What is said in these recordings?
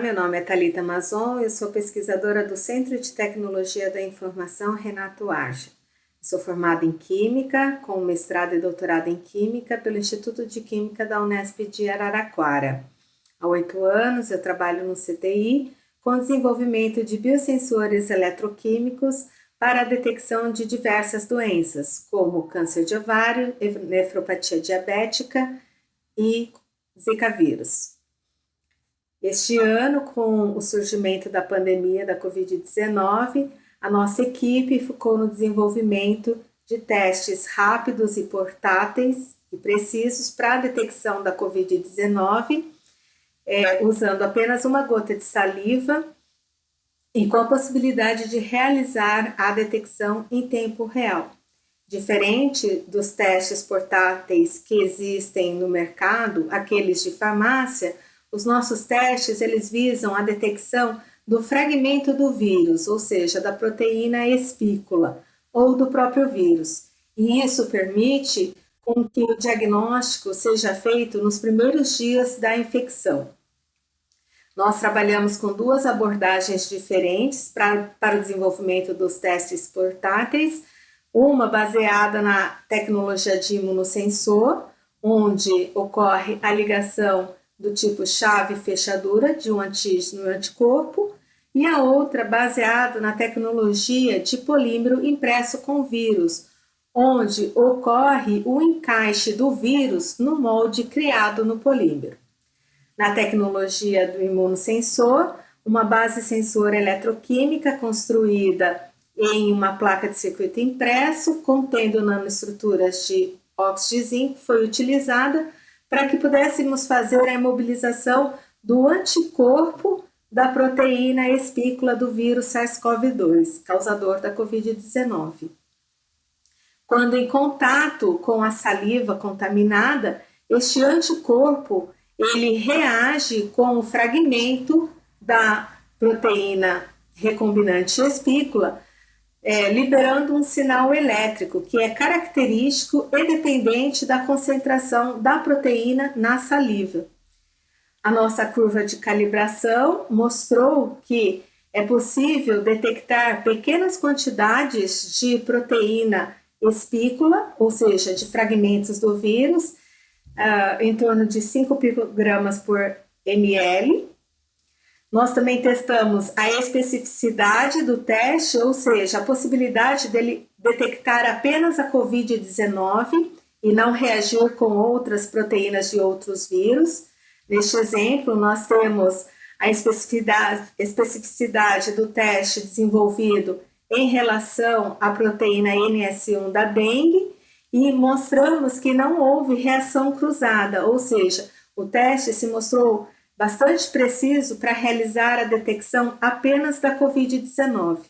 Meu nome é Talita Mazon, eu sou pesquisadora do Centro de Tecnologia da Informação Renato Arja. Sou formada em Química, com mestrado e doutorado em Química pelo Instituto de Química da Unesp de Araraquara. Há oito anos eu trabalho no CTI com desenvolvimento de biosensores eletroquímicos para a detecção de diversas doenças, como câncer de ovário, nefropatia diabética e Zika vírus. Este ano, com o surgimento da pandemia da Covid-19, a nossa equipe ficou no desenvolvimento de testes rápidos e portáteis e precisos para a detecção da Covid-19, é, usando apenas uma gota de saliva e com a possibilidade de realizar a detecção em tempo real. Diferente dos testes portáteis que existem no mercado, aqueles de farmácia, os nossos testes, eles visam a detecção do fragmento do vírus, ou seja, da proteína espícula ou do próprio vírus. E isso permite com que o diagnóstico seja feito nos primeiros dias da infecção. Nós trabalhamos com duas abordagens diferentes pra, para o desenvolvimento dos testes portáteis, uma baseada na tecnologia de imunossensor, onde ocorre a ligação do tipo chave-fechadura de um antígeno e anticorpo, e a outra baseada na tecnologia de polímero impresso com vírus, onde ocorre o encaixe do vírus no molde criado no polímero. Na tecnologia do imunossensor, uma base sensor eletroquímica construída em uma placa de circuito impresso contendo nanoestruturas de óxido de zinco foi utilizada para que pudéssemos fazer a imobilização do anticorpo da proteína espícula do vírus SARS-CoV-2, causador da Covid-19. Quando em contato com a saliva contaminada, este anticorpo ele reage com o fragmento da proteína recombinante espícula é, liberando um sinal elétrico que é característico e dependente da concentração da proteína na saliva. A nossa curva de calibração mostrou que é possível detectar pequenas quantidades de proteína espícula, ou seja, de fragmentos do vírus, uh, em torno de 5 picogramas por ml, nós também testamos a especificidade do teste, ou seja, a possibilidade dele detectar apenas a COVID-19 e não reagir com outras proteínas de outros vírus. Neste exemplo, nós temos a especificidade, especificidade do teste desenvolvido em relação à proteína NS1 da dengue e mostramos que não houve reação cruzada, ou seja, o teste se mostrou bastante preciso para realizar a detecção apenas da Covid-19.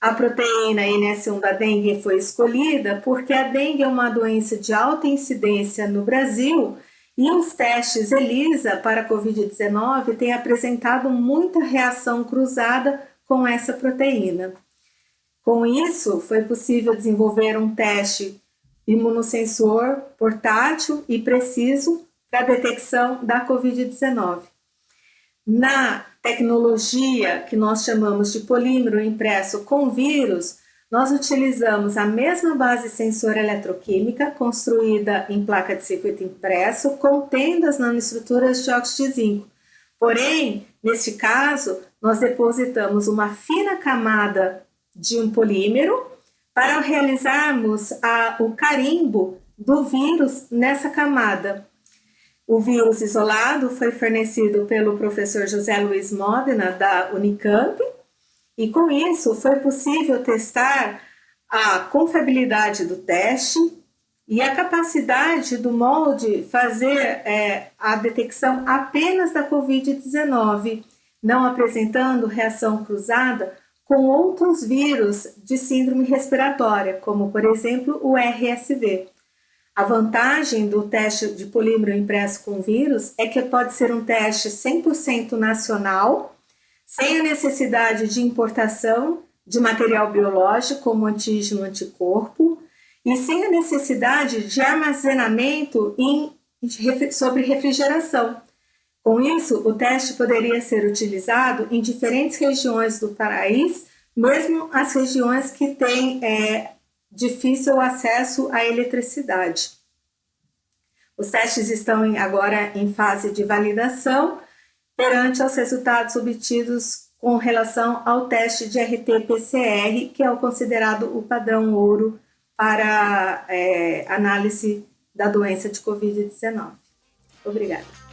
A proteína NS1 da dengue foi escolhida porque a dengue é uma doença de alta incidência no Brasil e os testes ELISA para a Covid-19 têm apresentado muita reação cruzada com essa proteína. Com isso, foi possível desenvolver um teste imunossensor portátil e preciso para a detecção da Covid-19. Na tecnologia que nós chamamos de polímero impresso com vírus, nós utilizamos a mesma base sensor eletroquímica construída em placa de circuito impresso, contendo as nanoestruturas de óxido de zinco. Porém, neste caso, nós depositamos uma fina camada de um polímero para realizarmos a, o carimbo do vírus nessa camada. O vírus isolado foi fornecido pelo professor José Luiz Modena, da Unicamp, e com isso foi possível testar a confiabilidade do teste e a capacidade do molde fazer é, a detecção apenas da Covid-19, não apresentando reação cruzada com outros vírus de síndrome respiratória, como por exemplo o RSV. A vantagem do teste de polímero impresso com vírus é que pode ser um teste 100% nacional, sem a necessidade de importação de material biológico como antígeno anticorpo e sem a necessidade de armazenamento em, sobre refrigeração, Com isso, o teste poderia ser utilizado em diferentes regiões do país, mesmo as regiões que têm é, difícil acesso à eletricidade. Os testes estão agora em fase de validação perante os resultados obtidos com relação ao teste de RT-PCR, que é o considerado o padrão ouro para é, análise da doença de Covid-19. Obrigada.